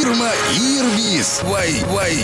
Ирма Ирвис. Вай, вай.